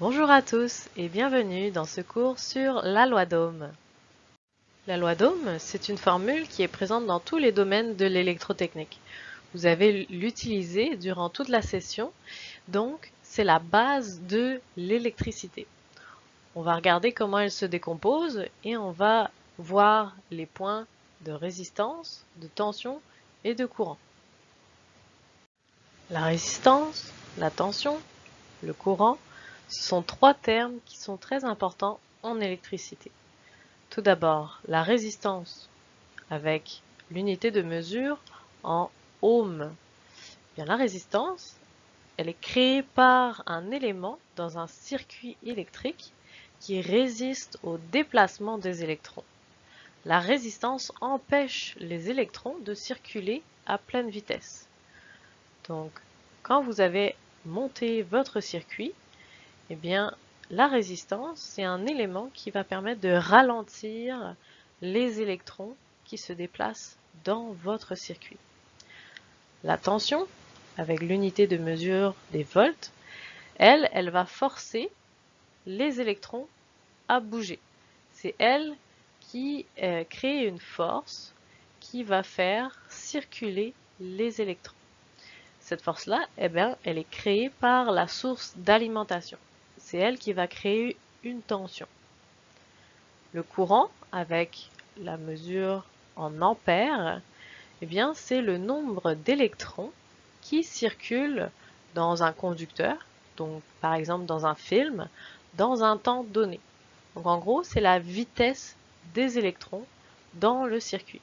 Bonjour à tous et bienvenue dans ce cours sur la loi d'Ohm. La loi d'Ohm, c'est une formule qui est présente dans tous les domaines de l'électrotechnique. Vous avez l'utilisé durant toute la session, donc c'est la base de l'électricité. On va regarder comment elle se décompose et on va voir les points de résistance, de tension et de courant. La résistance, la tension, le courant, ce sont trois termes qui sont très importants en électricité. Tout d'abord, la résistance avec l'unité de mesure en ohms. Bien, la résistance, elle est créée par un élément dans un circuit électrique qui résiste au déplacement des électrons. La résistance empêche les électrons de circuler à pleine vitesse. Donc, quand vous avez monté votre circuit, eh bien, la résistance, c'est un élément qui va permettre de ralentir les électrons qui se déplacent dans votre circuit. La tension, avec l'unité de mesure des volts, elle, elle va forcer les électrons à bouger. C'est elle qui euh, crée une force qui va faire circuler les électrons. Cette force-là, eh bien, elle est créée par la source d'alimentation. C'est elle qui va créer une tension. Le courant, avec la mesure en ampères, eh c'est le nombre d'électrons qui circulent dans un conducteur, donc par exemple dans un film, dans un temps donné. Donc en gros, c'est la vitesse des électrons dans le circuit.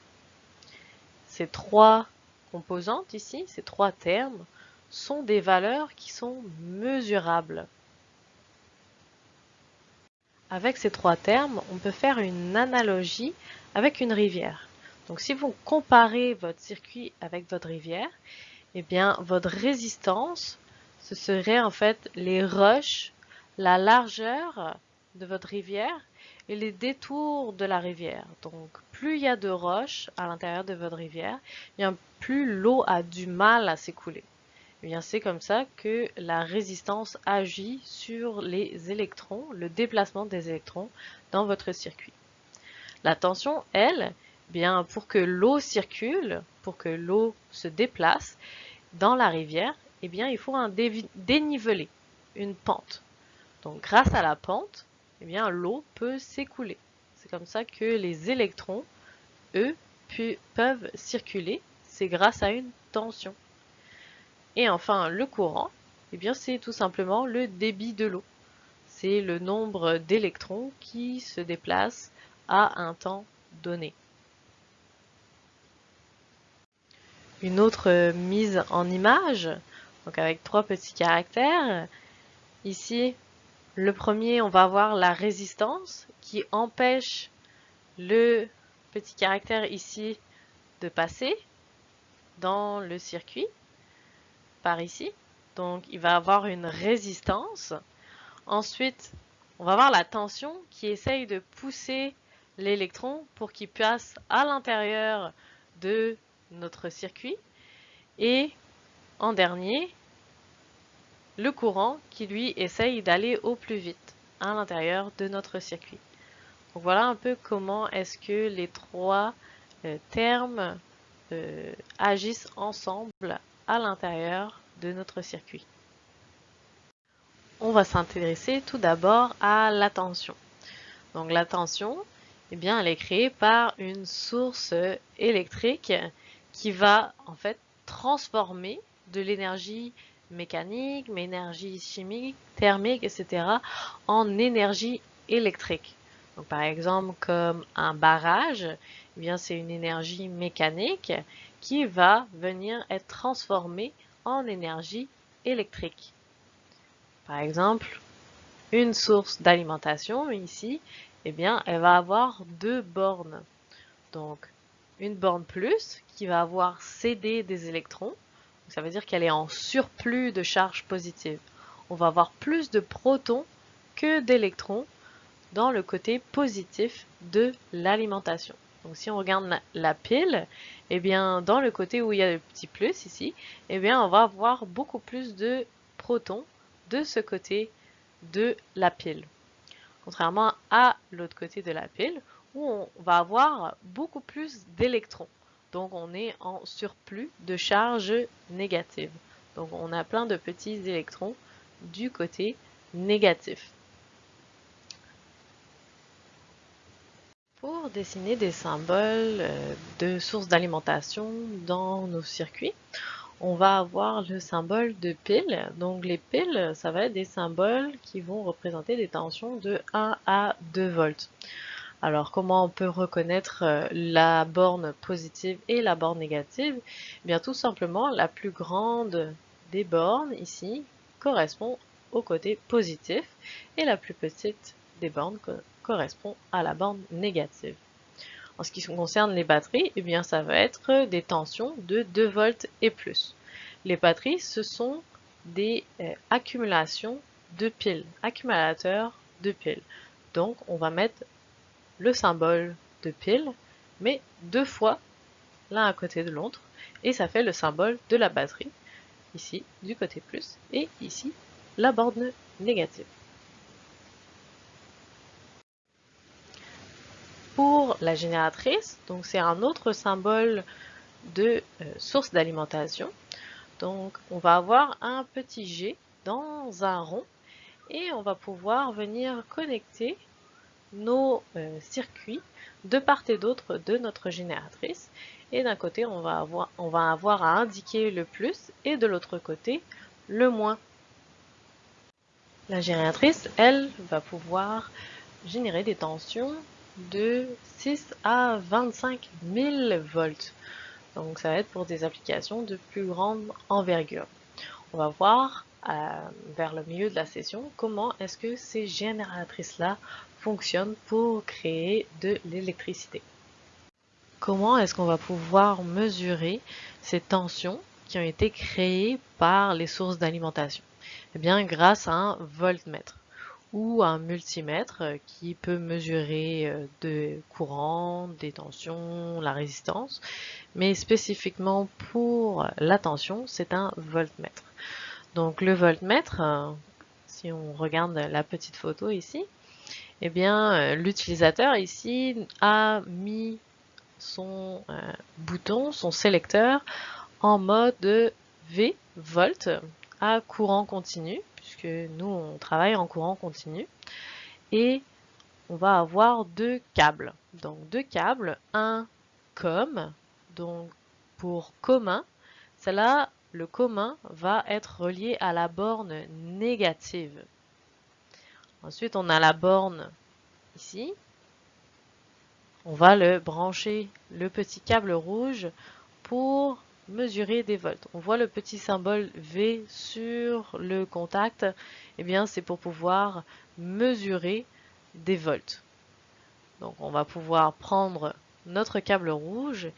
Ces trois composantes ici, ces trois termes, sont des valeurs qui sont mesurables. Avec ces trois termes, on peut faire une analogie avec une rivière. Donc si vous comparez votre circuit avec votre rivière, eh bien votre résistance, ce serait en fait les roches, la largeur de votre rivière et les détours de la rivière. Donc, plus il y a de roches à l'intérieur de votre rivière, bien plus l'eau a du mal à s'écouler. Eh bien, c'est comme ça que la résistance agit sur les électrons, le déplacement des électrons dans votre circuit. La tension, elle, eh bien, pour que l'eau circule, pour que l'eau se déplace dans la rivière, eh bien, il faut un dénivelé, une pente. Donc, grâce à la pente, eh bien l'eau peut s'écouler. C'est comme ça que les électrons, eux, peuvent circuler. C'est grâce à une tension. Et enfin, le courant, eh bien c'est tout simplement le débit de l'eau. C'est le nombre d'électrons qui se déplacent à un temps donné. Une autre mise en image, donc avec trois petits caractères. Ici, le premier, on va avoir la résistance qui empêche le petit caractère ici de passer dans le circuit par ici. Donc, il va avoir une résistance. Ensuite, on va avoir la tension qui essaye de pousser l'électron pour qu'il passe à l'intérieur de notre circuit. Et en dernier, le courant qui lui essaye d'aller au plus vite à l'intérieur de notre circuit. Voilà un peu comment est-ce que les trois euh, termes euh, agissent ensemble à l'intérieur de notre circuit. On va s'intéresser tout d'abord à la tension. Donc la tension, eh bien, elle est créée par une source électrique qui va en fait transformer de l'énergie mécanique, mais énergie chimique, thermique, etc. en énergie électrique. Donc, par exemple, comme un barrage, eh bien c'est une énergie mécanique qui va venir être transformée en énergie électrique. Par exemple, une source d'alimentation ici, eh bien, elle va avoir deux bornes. Donc, une borne plus qui va avoir cédé des électrons ça veut dire qu'elle est en surplus de charge positive. On va avoir plus de protons que d'électrons dans le côté positif de l'alimentation. Donc si on regarde la, pile, eh bien dans le côté où il y a le petit plus ici, eh bien on va avoir beaucoup plus de protons de ce côté de la pile. Contrairement à l'autre côté de la pile où on va avoir beaucoup plus d'électrons. Donc on est en surplus de charge négative. Donc on a plein de petits électrons du côté négatif. Pour dessiner des symboles euh, de sources d'alimentation dans nos circuits, on va avoir le symbole de pile. Donc les piles, ça va être des symboles qui vont représenter des tensions de 1 à 2 volts. Alors comment on peut reconnaître euh, la borne positive et la borne négative? Eh Bien tout simplement la plus grande des bornes ici correspond au côté positif et la plus petite des bornes correspond à la borne négative. En ce qui concerne les batteries, eh bien, ça va être des tensions de 2 volts et plus. Les batteries, ce sont des euh, accumulations de piles, accumulateurs de piles. Donc, on va mettre le symbole de pile, mais deux fois l'un à côté de l'autre, et ça fait le symbole de la batterie, ici du côté plus, et ici la borne négative. La génératrice, donc c'est un autre symbole de euh, source d'alimentation. Donc on va avoir un petit G dans un rond et on va pouvoir venir connecter nos euh, circuits de part et d'autre de notre génératrice. Et d'un côté, on va, avoir, on va avoir à indiquer le plus et de l'autre côté, le moins. La génératrice, elle, va pouvoir générer des tensions de 6 à 25 000 volts. Donc ça va être pour des applications de plus grande envergure. On va voir euh, vers le milieu de la session comment est-ce que ces génératrices-là fonctionnent pour créer de l'électricité. Comment est-ce qu'on va pouvoir mesurer ces tensions qui ont été créées par les sources d'alimentation? Eh bien grâce à un voltmètre ou un multimètre qui peut mesurer euh, de courant, des tensions, la résistance. Mais spécifiquement pour la tension, c'est un voltmètre. Donc le voltmètre, euh, si on regarde la petite photo ici, eh bien euh, l'utilisateur ici a mis son bouton, son sélecteur en mode V, volt, à courant continu puisque nous, on travaille en courant continu. Et on va avoir deux câbles. Donc deux câbles, un com, donc pour commun. Cela, le commun va être relié à la borne négative. Ensuite, on a la borne ici. On va le brancher le petit câble rouge pour mesurer des volts. On voit le petit symbole V sur le contact. eh bien, c'est pour pouvoir mesurer des volts. Donc, on va pouvoir prendre notre câble rouge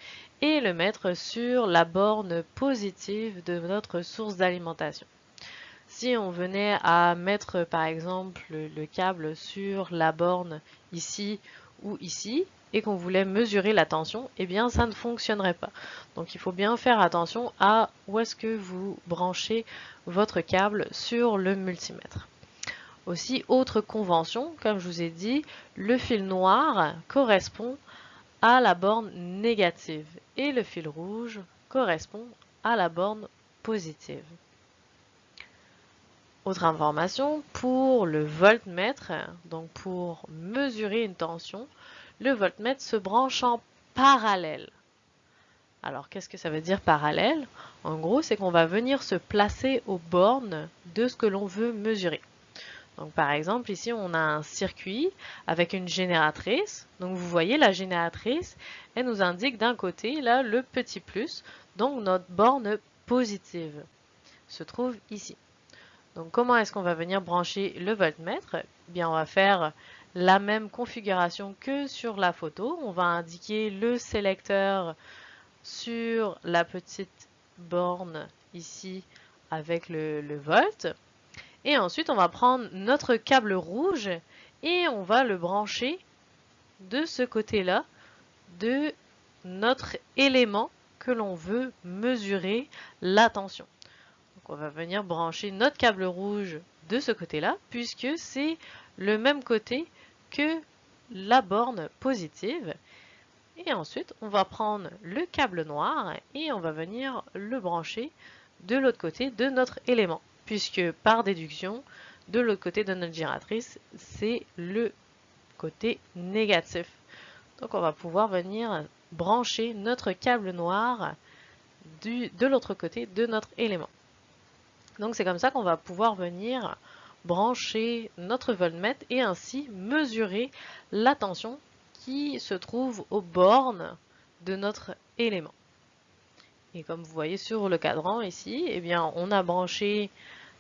et le mettre sur la borne positive de notre source d'alimentation. Si on venait à mettre par exemple le câble sur la borne ici ou ici, et qu'on voulait mesurer la tension, eh bien ça ne fonctionnerait pas. Donc il faut bien faire attention à où est-ce que vous branchez votre câble sur le multimètre. Aussi, autre convention, comme je vous ai dit, le fil noir correspond à la borne négative et le fil rouge correspond à la borne positive. Autre information, pour le voltmètre, donc pour mesurer une tension, le voltmètre se branche en parallèle. Alors, qu'est-ce que ça veut dire parallèle? En gros, c'est qu'on va venir se placer aux bornes de ce que l'on veut mesurer. Donc, par exemple, ici, on a un circuit avec une génératrice. Donc, vous voyez, la génératrice, elle nous indique d'un côté, là, le petit plus. Donc, notre borne positive se trouve ici. Donc, comment est-ce qu'on va venir brancher le voltmètre eh Bien, on va faire la même configuration que sur la photo. On va indiquer le sélecteur sur la petite borne ici avec le, volt. Et ensuite, on va prendre notre câble rouge et on va le brancher de ce côté-là de notre élément que l'on veut mesurer la tension. On va venir brancher notre câble rouge de ce côté-là, puisque c'est le même côté que la borne positive. Et ensuite, on va prendre le câble noir et on va venir le brancher de l'autre côté de notre élément, puisque par déduction, de l'autre côté de notre giratrice, c'est le côté négatif. Donc on va pouvoir venir brancher notre câble noir du, de l'autre côté de notre élément. Donc c'est comme ça qu'on va pouvoir venir brancher notre voltmètre et ainsi mesurer la tension qui se trouve aux bornes de notre élément. Et comme vous voyez sur le cadran ici, eh bien, on a branché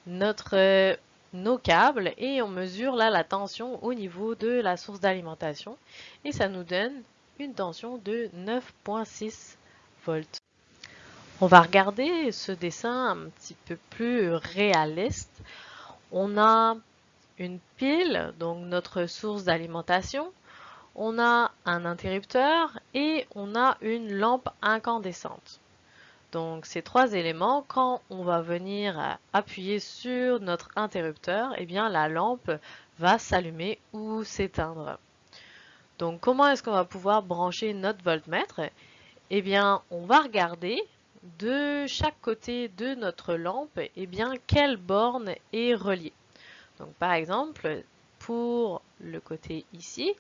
notre, nos câbles et on mesure là la tension au niveau de la source d'alimentation et ça nous donne une tension de 9.6 volts. On va regarder ce dessin un petit peu plus réaliste. On a une pile, donc notre source d'alimentation. On a un interrupteur et on a une lampe incandescente. Donc ces trois éléments, quand on va venir appuyer sur notre interrupteur, eh bien la lampe va s'allumer ou s'éteindre. Donc comment est-ce qu'on va pouvoir brancher notre voltmètre? Eh bien on va regarder de chaque côté de notre lampe, eh bien, quelle borne est reliée. Donc, par exemple, pour le côté ici,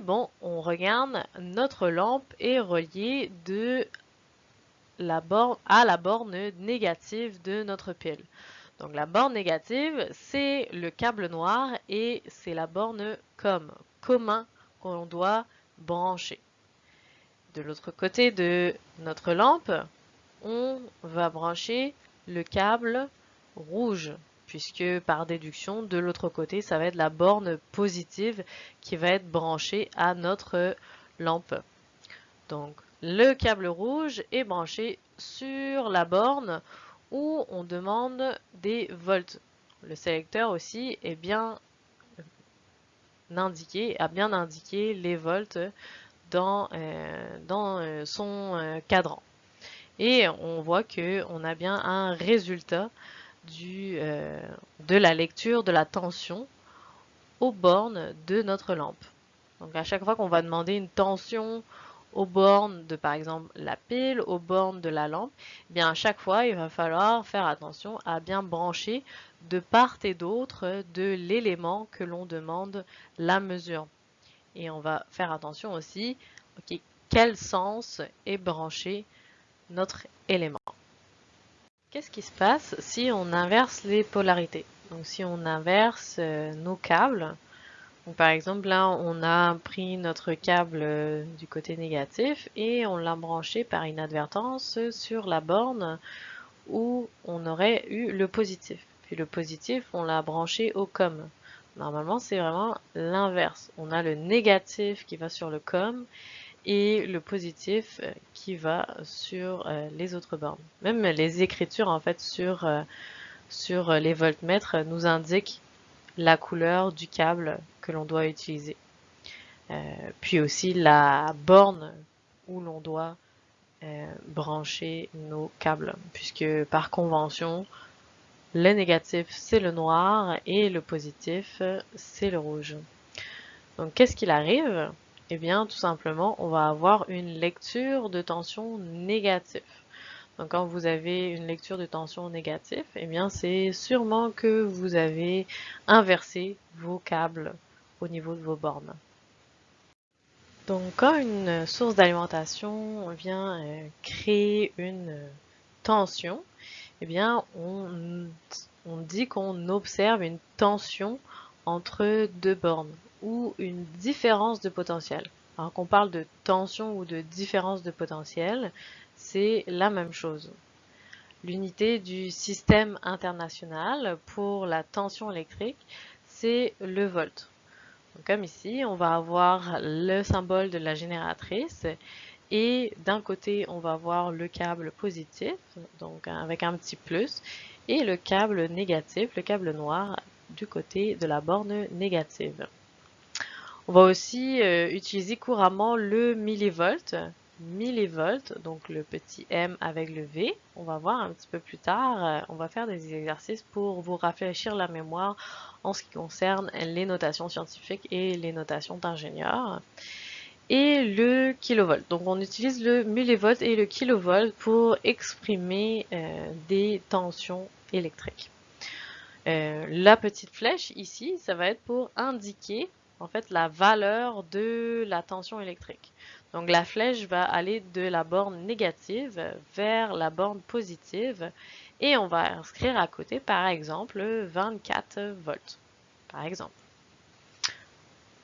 bon, on regarde, notre lampe est reliée de la borne à la borne négative de notre pile. Donc, la borne négative, c'est le câble noir et c'est la borne com, commun qu'on doit brancher. De l'autre côté de notre lampe, on va brancher le câble rouge puisque par déduction, de l'autre côté, ça va être la borne positive qui va être branchée à notre lampe. Donc, le câble rouge est branché sur la borne où on demande des volts. Le sélecteur aussi est bien indiqué, a bien indiqué les volts dans, euh, euh, son euh, cadran. Et on voit qu'on a bien un résultat euh, de la lecture de la tension aux bornes de notre lampe. Donc à chaque fois qu'on va demander une tension aux bornes de par exemple la pile, aux bornes de la lampe, eh bien à chaque fois il va falloir faire attention à bien brancher de part et d'autre de l'élément que l'on demande la mesure. Et on va faire attention aussi, ok, quel sens est branché notre élément. Qu'est-ce qui se passe si on inverse les polarités? Donc si on inverse euh, nos câbles, par exemple là on a pris notre câble euh, du côté négatif et on l'a branché par inadvertance sur la borne où on aurait eu le positif. Puis le positif on l'a branché au com. Normalement c'est vraiment l'inverse. On a le négatif qui va sur le com et le positif euh, qui va sur euh, les autres bornes. Même les écritures en fait sur, euh, sur les voltmètres nous indiquent la couleur du câble que l'on doit utiliser. puis aussi la borne où l'on doit brancher nos câbles, puisque par convention, le négatif c'est le noir et le positif c'est le rouge. Donc qu'est-ce qu'il arrive? Eh bien, tout simplement, on va avoir une lecture de tension négative. Donc, quand vous avez une lecture de tension négative, eh bien, c'est sûrement que vous avez inversé vos câbles au niveau de vos bornes. Donc, quand une source d'alimentation vient euh, créer une tension, eh bien, on, on dit qu'on observe une tension entre deux bornes ou une différence de potentiel. Alors qu'on parle de tension ou de différence de potentiel, c'est la même chose. L'unité du système international pour la tension électrique, c'est le volt. comme ici, on va avoir le symbole de la génératrice et d'un côté, on va avoir le câble positif, donc avec un petit plus, et le câble négatif, le câble noir, du côté de la borne négative. On va aussi euh, utiliser couramment le millivolt millivolts, donc le petit m avec le V. On va voir un petit peu plus tard, euh, on va faire des exercices pour vous rafraîchir la mémoire en ce qui concerne les notations scientifiques et les notations d'ingénieurs. Et le kilovolt. Donc on utilise le millivolt et le kilovolt pour exprimer euh, des tensions électriques. Euh, la petite flèche ici, ça va être pour indiquer en fait la valeur de la tension électrique. Donc la flèche va aller de la borne négative vers la borne positive et on va inscrire à côté par exemple 24 volts par exemple.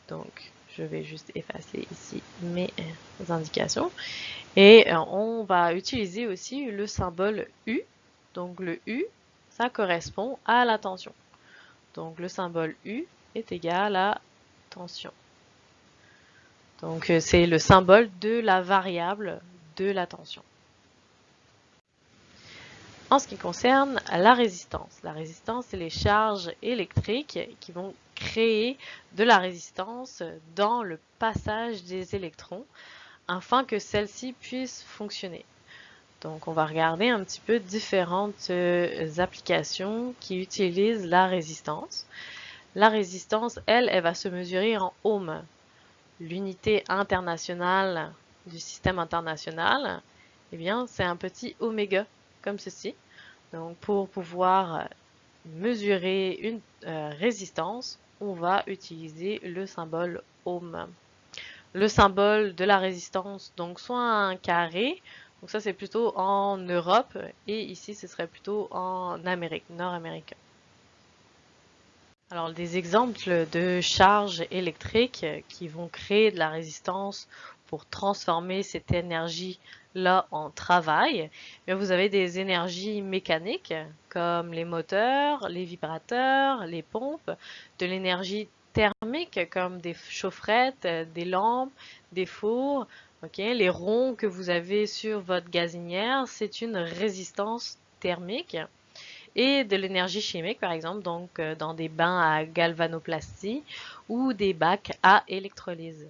Donc je vais juste effacer ici mes indications et euh, on va utiliser aussi le symbole U. Donc le U ça correspond à la tension. Donc le symbole U est égal à tension. Donc euh, c'est le symbole de la variable de la tension. En ce qui concerne la résistance, la résistance c'est les charges électriques qui vont créer de la résistance dans le passage des électrons afin que celle-ci puisse fonctionner. Donc, on va regarder un petit peu différentes euh, applications qui utilisent la résistance. La résistance, elle, elle va se mesurer en ohms. L'unité internationale du système international, eh bien, c'est un petit oméga, comme ceci. Donc, pour pouvoir mesurer une euh, résistance, on va utiliser le symbole ohm. Le symbole de la résistance, donc soit un carré, donc ça, c'est plutôt en Europe et ici, ce serait plutôt en Amérique, nord-américain. Alors, des exemples de charges électriques qui vont créer de la résistance pour transformer cette énergie-là en travail. vous avez des énergies mécaniques comme les moteurs, les vibrateurs, les pompes, de l'énergie thermique comme des chaufferettes, des lampes, des fours, les ronds que vous avez sur votre gazinière, c'est une résistance thermique et de l'énergie chimique, par exemple, donc euh, dans des bains à galvanoplastie ou des bacs à électrolyse.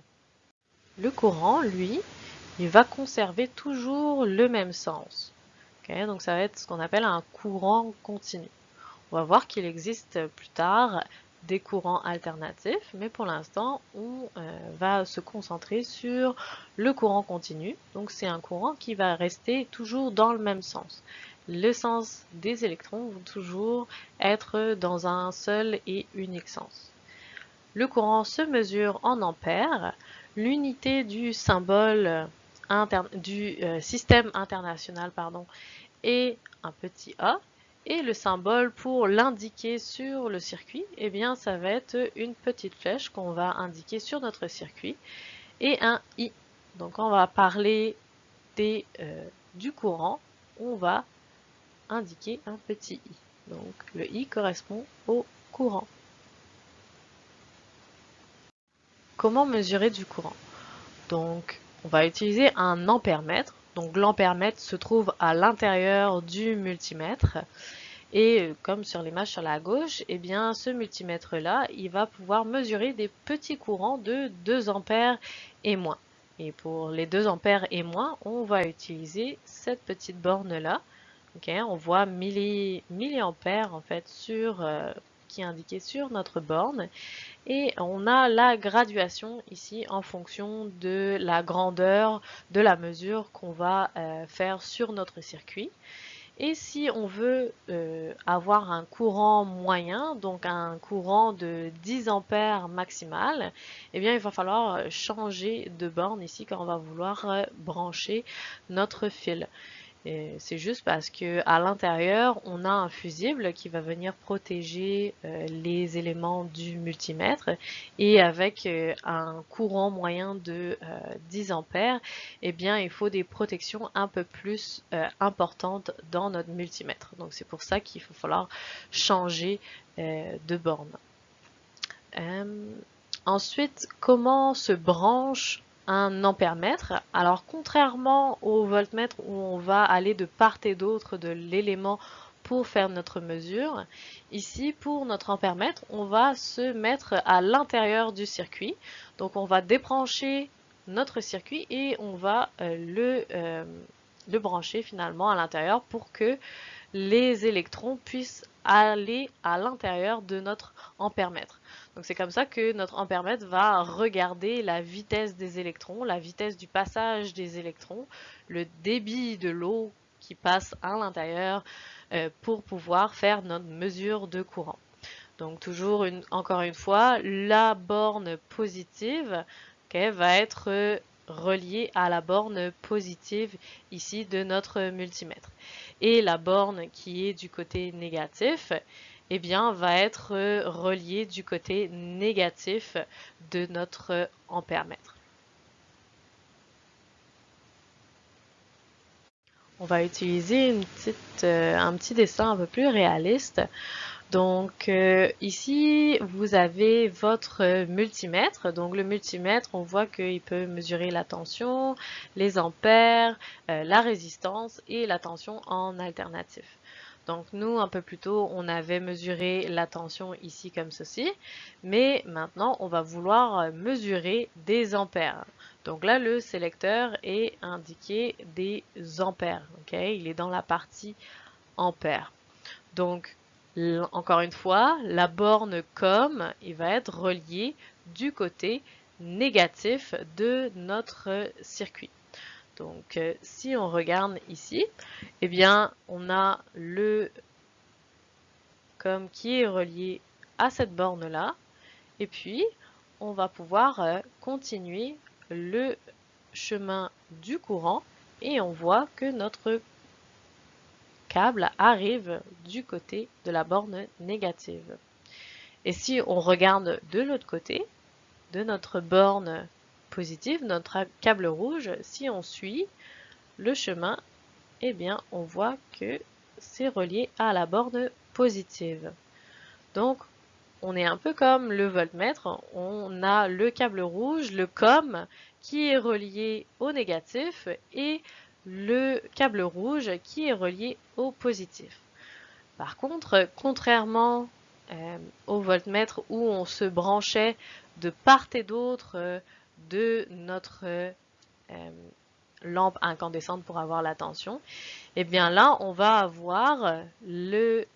Le courant, lui, il va conserver toujours le même sens. donc ça va être ce qu'on appelle un courant continu. On va voir qu'il existe plus tard des courants alternatifs, mais pour l'instant, on euh, va se concentrer sur le courant continu. Donc, c'est un courant qui va rester toujours dans le même sens. Le sens des électrons vont toujours être dans un seul et unique sens. Le courant se mesure en ampères. L'unité du symbole du euh, système international pardon, est un petit a et le symbole pour l'indiquer sur le circuit, eh bien, ça va être une petite flèche qu'on va indiquer sur notre circuit et un I. Donc, on va parler des, euh, du courant, on va indiquer un petit I. Donc, le I correspond au courant. Comment mesurer du courant? Donc, on va utiliser un ampèremètre donc l'ampèremètre se trouve à l'intérieur du multimètre. Et comme sur l'image sur la gauche, eh bien ce multimètre-là, il va pouvoir mesurer des petits courants de 2 ampères et moins. Et pour les 2 ampères et moins, on va utiliser cette petite borne-là. On voit milli, milliampères en fait sur, euh, qui est indiqué sur notre borne. Et on a la graduation ici en fonction de la grandeur de la mesure qu'on va euh, faire sur notre circuit. Et si on veut euh, avoir un courant moyen, donc un courant de 10 ampères maximal, eh bien il va falloir changer de borne ici quand on va vouloir brancher notre fil. C'est juste parce que à l'intérieur, on a un fusible qui va venir protéger euh, les éléments du multimètre et avec euh, un courant moyen de 10 euh, ampères, eh bien, il faut des protections un peu plus importantes dans notre multimètre. Donc, c'est pour ça qu'il va falloir changer de borne. ensuite, comment se branche un ampèremètre. Alors contrairement au voltmètre où on va aller de part et d'autre de l'élément pour faire notre mesure, ici pour notre ampèremètre, on va se mettre à l'intérieur du circuit. Donc on va débrancher notre circuit et on va le, le brancher finalement à l'intérieur pour que les électrons puissent aller à l'intérieur de notre ampèremètre. Donc c'est comme ça que notre ampèremètre va regarder la vitesse des électrons, la vitesse du passage des électrons, le débit de l'eau qui passe à l'intérieur euh, pour pouvoir faire notre mesure de courant. Donc toujours une, encore une fois, la borne positive va être reliée à la borne positive ici de notre multimètre. Et la borne qui est du côté négatif, eh bien, va être reliée du côté négatif de notre ampèremètre. On va utiliser une petite, euh, un petit dessin un peu plus réaliste donc euh, ici, vous avez votre multimètre. Donc le multimètre, on voit qu'il peut mesurer la tension, les ampères, euh, la résistance et la tension en alternatif. Donc nous, un peu plus tôt, on avait mesuré la tension ici comme ceci. Mais maintenant, on va vouloir mesurer des ampères. Donc là, le sélecteur est indiqué des ampères. Il est dans la partie ampères. Donc encore une fois, la borne COM il va être reliée du côté négatif de notre circuit. Donc, euh, si on regarde ici, eh bien, on a le COM qui est relié à cette borne-là. Et puis, on va pouvoir euh, continuer le chemin du courant et on voit que notre câble arrive du côté de la borne négative. Et si on regarde de l'autre côté, de notre borne positive, notre câble rouge, si on suit le chemin, eh bien, on voit que c'est relié à la borne positive. Donc, on est un peu comme le voltmètre, on a le câble rouge, le COM, qui est relié au négatif et le câble rouge qui est relié au positif. Par contre, contrairement euh, au voltmètre où on se branchait de part et d'autre euh, de notre euh, lampe incandescente pour avoir la tension, et eh bien là, on va avoir le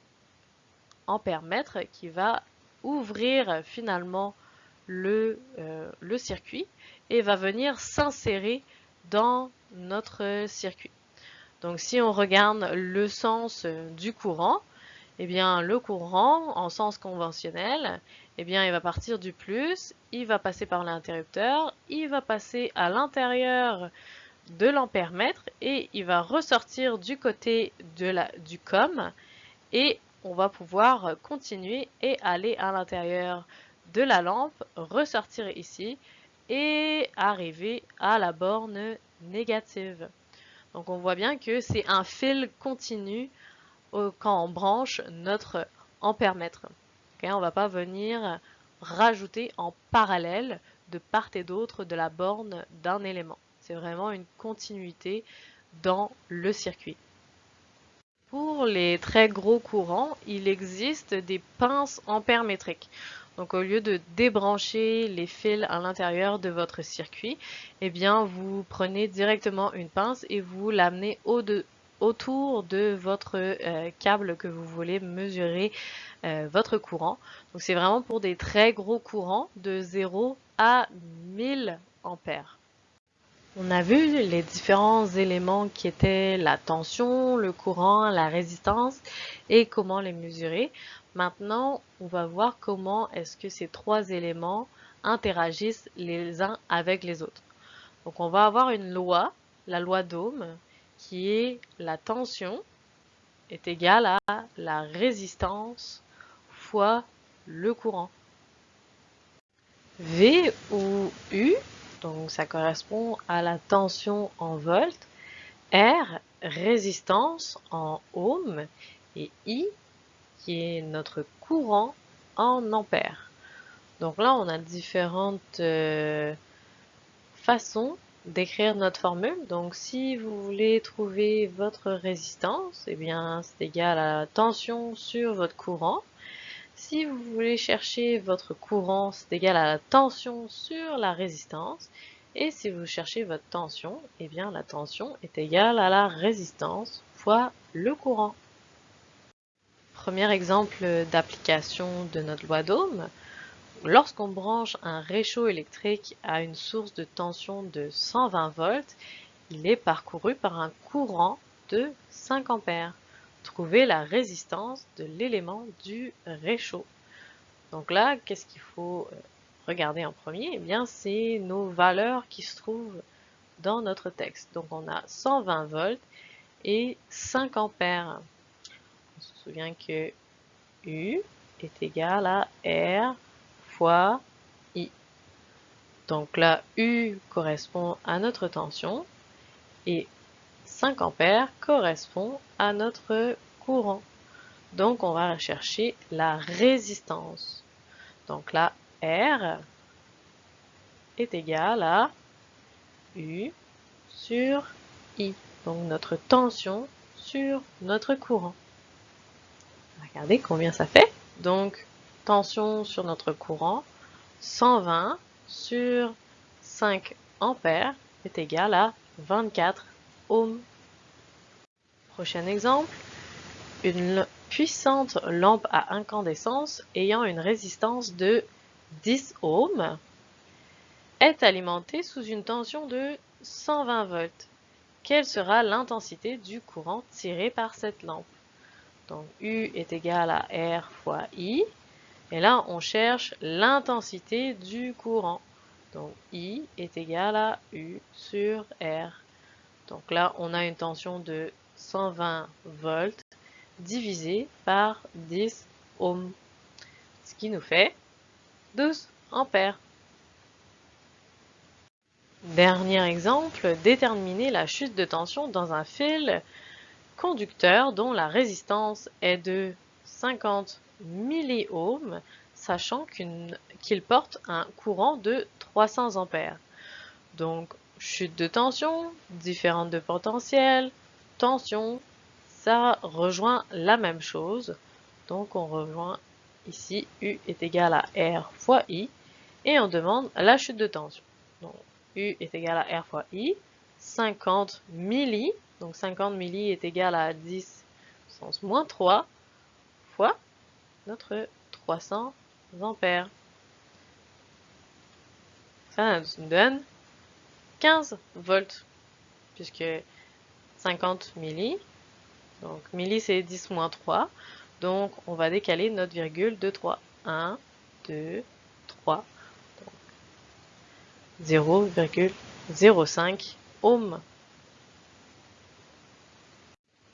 ampèremètre qui va ouvrir finalement le, le circuit et va venir s'insérer dans notre circuit. Donc si on regarde le sens du courant, eh bien le courant en sens conventionnel, eh bien il va partir du plus, il va passer par l'interrupteur, il va passer à l'intérieur de l'ampèremètre et il va ressortir du côté de la, du COM et on va pouvoir continuer et aller à l'intérieur de la lampe, ressortir ici et arriver à la borne négative. Donc on voit bien que c'est un fil continu quand on branche notre ampèremètre. on ne va pas venir rajouter en parallèle de part et d'autre de la borne d'un élément. C'est vraiment une continuité dans le circuit. Pour les très gros courants, il existe des pinces ampèrmétriques. Donc au lieu de débrancher les fils à l'intérieur de votre circuit, eh bien vous prenez directement une pince et vous l'amenez autour de votre euh, câble que vous voulez mesurer euh, votre courant. Donc c'est vraiment pour des très gros courants de 0 à 1000 ampères. On a vu les différents éléments qui étaient la tension, le courant, la résistance et comment les mesurer. Maintenant, on va voir comment est-ce que ces trois éléments interagissent les uns avec les autres. Donc on va avoir une loi, la loi d'Ohm, qui est la tension est égale à la résistance fois le courant. V ou U, donc ça correspond à la tension en volts, R, résistance en ohm, et I, qui est notre courant en ampères. Donc là, on a différentes euh, façons d'écrire notre formule. Donc si vous voulez trouver votre résistance, eh bien c'est égal à la tension sur votre courant. Si vous voulez chercher votre courant, c'est égal à la tension sur la résistance. Et si vous cherchez votre tension, eh bien la tension est égale à la résistance fois le courant. Premier exemple d'application de notre loi d'Ohm. Lorsqu'on branche un réchaud électrique à une source de tension de 120 volts, il est parcouru par un courant de 5 ampères. Trouvez la résistance de l'élément du réchaud. Donc là, qu'est-ce qu'il faut euh, regarder en premier? Eh bien, c'est nos valeurs qui se trouvent dans notre texte. Donc on a 120 volts et 5 ampères. Souvient que U est égal à R fois I. Donc là, U correspond à notre tension et 5 ampères correspond à notre courant. Donc on va chercher la résistance. Donc là, R est égal à U sur I. Donc notre tension sur notre courant. Regardez combien ça fait. Donc tension sur notre courant, 120 sur 5 ampères est égal à 24 ohms. Prochain exemple, une puissante lampe à incandescence ayant une résistance de 10 ohms est alimentée sous une tension de 120 volts. Quelle sera l'intensité du courant tiré par cette lampe? Donc U est égal à R fois I. Et là, on cherche l'intensité du courant. Donc I est égal à U sur R. Donc là, on a une tension de 120 volts divisé par 10 ohms, ce qui nous fait 12 ampères. Dernier exemple, déterminer la chute de tension dans un fil conducteur dont la résistance est de 50 milliohms, sachant qu'il porte un courant de 300 ampères. Donc, chute de tension, différente de potentiel, tension, ça rejoint la même chose. Donc on rejoint ici U est égal à R fois I et on demande la chute de tension. Donc U est égal à R fois I, 50 milli, donc 50 milli est égal à 10 sens moins 3 fois notre 300 ampères. Ça nous donne 15 volts, puisque 50 milli donc milli c'est 10 moins 3. Donc on va décaler notre virgule de 3. 1, 2, 3. 0,05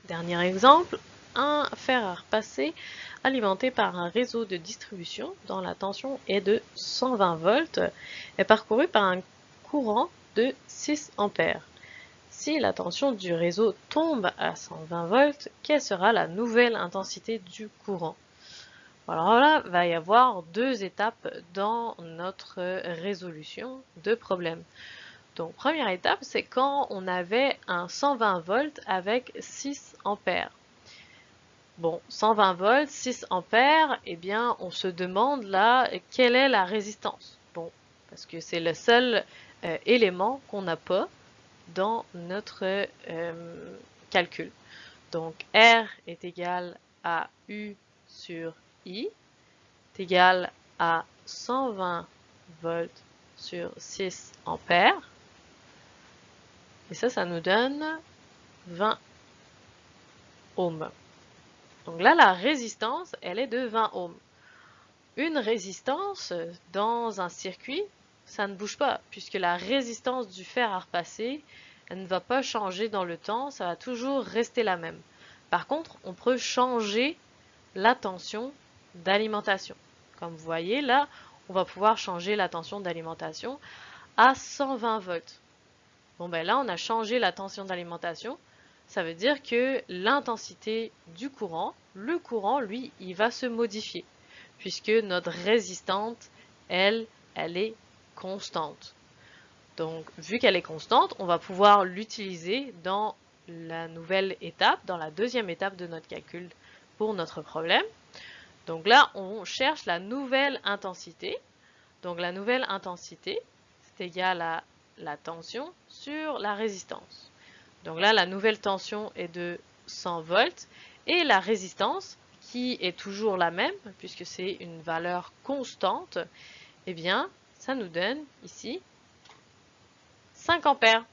Dernier exemple, un fer à repasser alimenté par un réseau de distribution dont la tension est de 120 volts est parcouru par un courant de 6 ampères. Si la tension du réseau tombe à 120 volts, quelle sera la nouvelle intensité du courant? Alors là, il va y avoir deux étapes dans notre résolution de problème. Donc, première étape, c'est quand on avait un 120 volts avec 6 ampères. Bon, 120 volts, 6 ampères, eh bien, on se demande là, quelle est la résistance Bon, parce que c'est le seul euh, élément qu'on n'a pas dans notre euh, calcul. Donc R est égal à U sur I est égal à 120 volts sur 6 ampères. Et ça, ça nous donne 20 ohms. Donc là, la résistance, elle est de 20 ohms. Une résistance dans un circuit, ça ne bouge pas, puisque la résistance du fer à repasser, elle ne va pas changer dans le temps, ça va toujours rester la même. Par contre, on peut changer la tension d'alimentation. Comme vous voyez là, on va pouvoir changer la tension d'alimentation à 120 volts. Bon ben là, on a changé la tension d'alimentation. Ça veut dire que l'intensité du courant, le courant, lui, il va se modifier. Puisque notre résistante, elle, elle est constante. Donc, vu qu'elle est constante, on va pouvoir l'utiliser dans la nouvelle étape, dans la deuxième étape de notre calcul pour notre problème. Donc là, on cherche la nouvelle intensité. Donc la nouvelle intensité, c'est égal à la tension sur la résistance. Donc là, la nouvelle tension est de 100 volts et la résistance, qui est toujours la même, puisque c'est une valeur constante, eh bien, ça nous donne ici 5 ampères.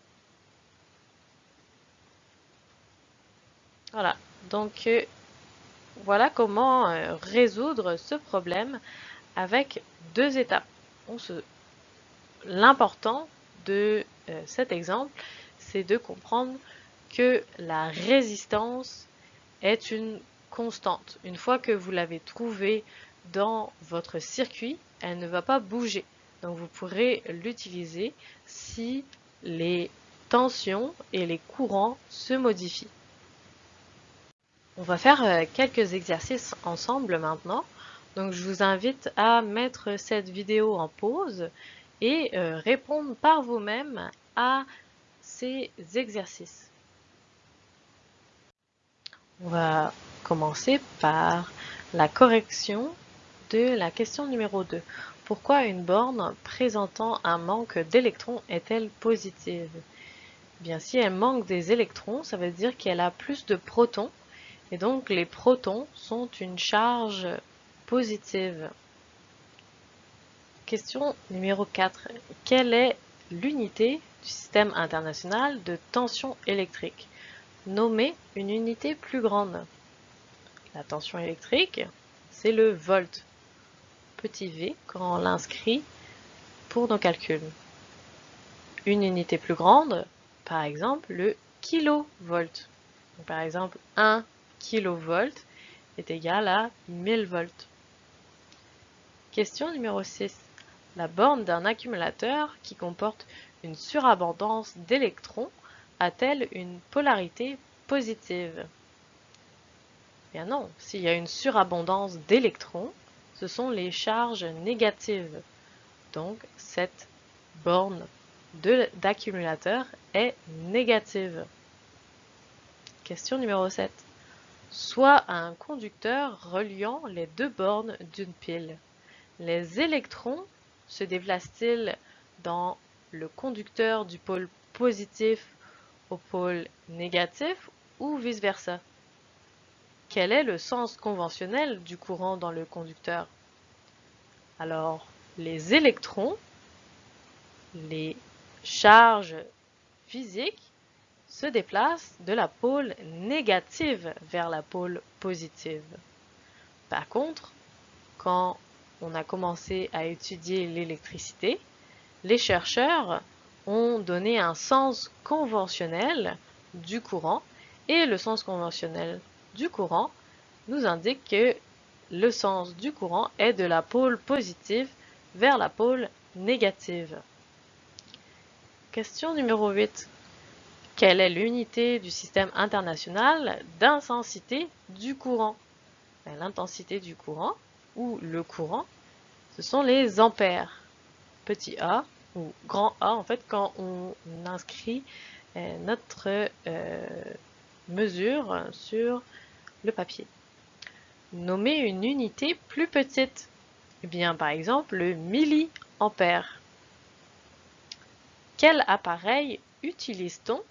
Voilà, donc euh, voilà comment euh, résoudre ce problème avec deux étapes. L'important euh, cet exemple, c'est de comprendre que la résistance est une constante. Une fois que vous l'avez trouvée dans votre circuit, elle ne va pas bouger. Donc vous pourrez l'utiliser si les tensions et les courants se modifient. On va faire euh, quelques exercices ensemble maintenant. Donc je vous invite à mettre cette vidéo en pause et euh, répondre par vous-même à ces exercices. On va commencer par la correction de la question numéro 2. Pourquoi une borne présentant un manque d'électrons est-elle positive? Eh Bien, si elle manque des électrons, ça veut dire qu'elle a plus de protons, et donc les protons sont une charge positive. Question numéro 4. Quelle est l'unité du système international de tension électrique? Nommez une unité plus grande. La tension électrique, c'est le volt petit v quand on l'inscrit pour nos calculs. Une unité plus grande, par exemple le kilovolt. par exemple, 1 kilovolt est égal à 1000 volts. Question numéro 6. La borne d'un accumulateur qui comporte une surabondance d'électrons a-t-elle une polarité positive? Bien non, s'il y a une surabondance d'électrons, ce sont les charges négatives. Donc, cette borne d'accumulateur est négative. Question numéro 7. Soit un conducteur reliant les deux bornes d'une pile. Les électrons se déplacent-ils dans le conducteur du pôle positif au pôle négatif ou vice-versa? Quel est le sens conventionnel du courant dans le conducteur? Alors, les électrons, les charges physiques, se déplacent de la pôle négative vers la pôle positive. Par contre, quand on a commencé à étudier l'électricité, les chercheurs ont donné un sens conventionnel du courant et le sens conventionnel du courant nous indique que le sens du courant est de la pôle positive vers la pôle négative. Question numéro 8. Quelle est l'unité du système international d'intensité du courant? Ben, L'intensité du courant, ou le courant, ce sont les ampères. Petit a, ou grand A, en fait, quand on inscrit euh, notre euh, mesure sur le papier. Nommer une unité plus petite. Eh bien, par exemple, le milliampère. Quel appareil utilise-t-on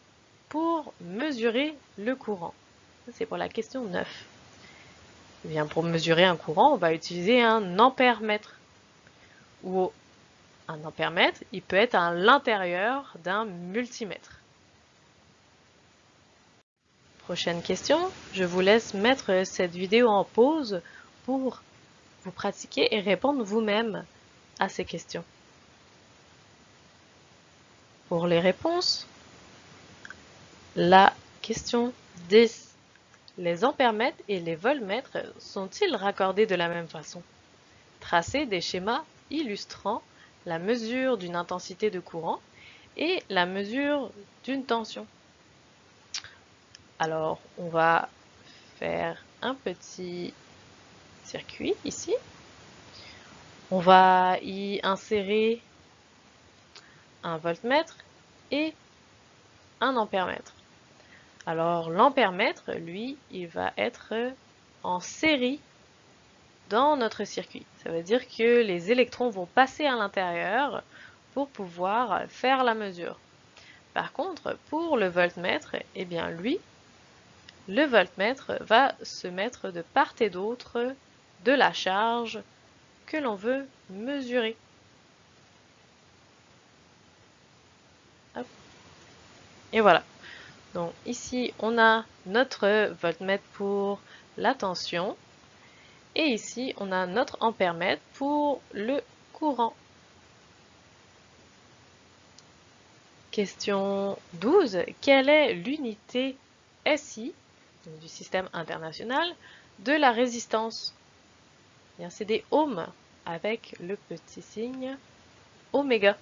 pour mesurer le courant? C'est pour la question 9. Pour mesurer un courant, on va utiliser un ampère-mètre. Ou un ampère-mètre, il peut être à l'intérieur d'un multimètre. Prochaine question, je vous laisse mettre cette vidéo en pause pour vous pratiquer et répondre vous-même à ces questions. Pour les réponses, la question 10. Les ampèremètres et les voltmètres sont-ils raccordés de la même façon? Tracez des schémas illustrant la mesure d'une intensité de courant et la mesure d'une tension. Alors, on va faire un petit circuit ici. On va y insérer un voltmètre et un ampèremètre. Alors, l'ampèremètre, lui, il va être en série dans notre circuit. Ça veut dire que les électrons vont passer à l'intérieur pour pouvoir faire la mesure. Par contre, pour le voltmètre, eh bien lui, le voltmètre va se mettre de part et d'autre de la charge que l'on veut mesurer. Et voilà. Donc ici, on a notre voltmètre pour la tension. Et ici, on a notre ampèremètre pour le courant. Question 12. Quelle est l'unité SI du système international de la résistance? C'est des ohms avec le petit signe oméga.